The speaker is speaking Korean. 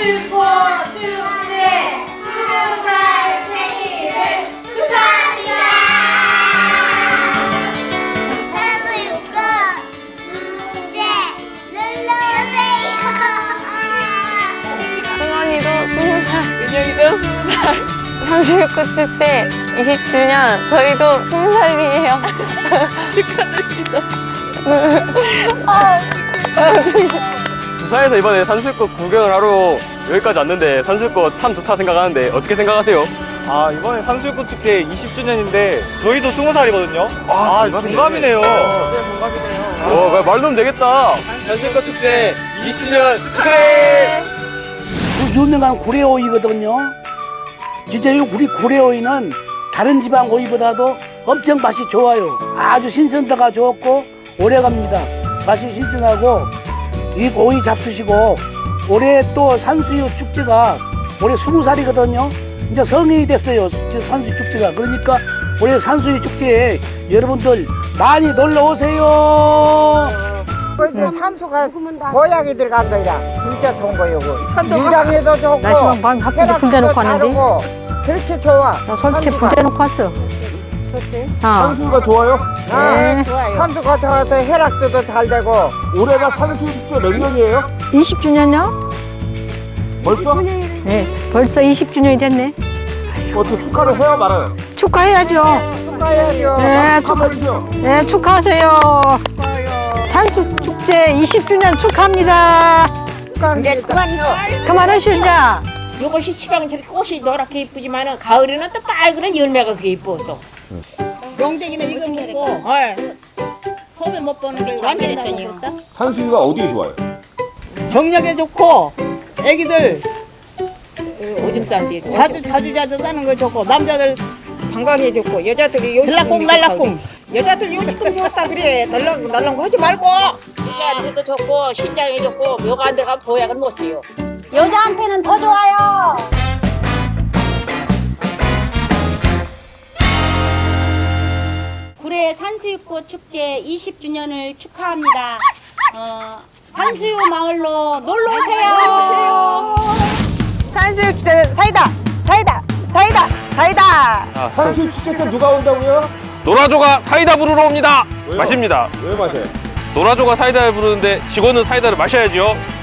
산수유포 축제 스무 살 생일을 축하합니다. 산수유꽃 축제 눌러주세요. 승원이도 스무 살, 민혁이도 스무 살. 상실꽃 축제 20주년 저희도 스무 살이에요. 부산에서 이번에 산수유꽃 구경을 하러 여기까지 왔는데 산수유꽃 참 좋다 생각하는데 어떻게 생각하세요? 아 이번에 산수유꽃 축제 20주년인데 저희도 20살이거든요 아 동갑이네요 어, 말도 면 되겠다. 산수유꽃 축제 20주년 축하해! 그 유명한 구례오이거든요. 진짜 이 우리 구례오이는 다른 지방 오이보다도 엄청 맛이 좋아요. 아주 신선도가 좋고 오래갑니다. 맛이 신선하고 이 오이 잡수시고 올해 또 산수유 축제가 올해 스무 살이거든요. 이제 성인이 됐어요. 산수유 축제가 그러니까 올해 산수유 축제에 여러분들 많이 놀러 오세요. 그 산수가 보약이 들어간 거야. 진짜 좋은 거요. 위장에도 좋고. 나 지금 방 바쁜데 혈압도 불 대놓고 왔는데? 그렇게 좋아. 나 솔직히 불 대놓고 왔어. 어. 산수유가 좋아요? 네. 산수가 좋아서 혈압도 잘 되고. 올해가 산수유 축제 몇 년이에요? 20주년요? 벌써? 네. 벌써 20주년이 됐네. 어떻게 축하를 해요 말아요? 축하해야죠. 축하해야죠. 네, 축하, 네, 축하하세요. 산수 축제 20주년 축하합니다. 이제 그만요. 그만하시오, 이제. 요것이 시방 저렇게 꽃이 노랗게 이쁘지만은 가을에는 또 빨간 열매가 그게 이뻐 또. 용대기는 이거 먹고, 어. 소매 못 보는 게 완전히 나겠다. 산수유가 어디에 좋아요? 정력에 좋고, 애기들 오줌 싸지. 자주 자주 자주 싸는 거 좋고, 남자들 건강에 좋고 여자들이 요식금 날라꿍 날라꿍. 여자들 요식금 좋다 그래 날랑 날랑 하지 말고 여자한테도 좋고, 신장에 좋고, 묘가 안 들어가면 보약은 못 줘요. 여자한테는 더 좋아요. 꽃 축제 20주년을 축하합니다. 어, 산수유 마을로 놀러 오세요. 산수육제 사이다. 사이다. 사이다. 사이다. 산수유 축제 때 누가 온다고요? 노라조가 사이다 부르러 옵니다. 마십니다. 왜 마셔요? 노라조가 사이다를 부르는데 직원은 사이다를 마셔야지요.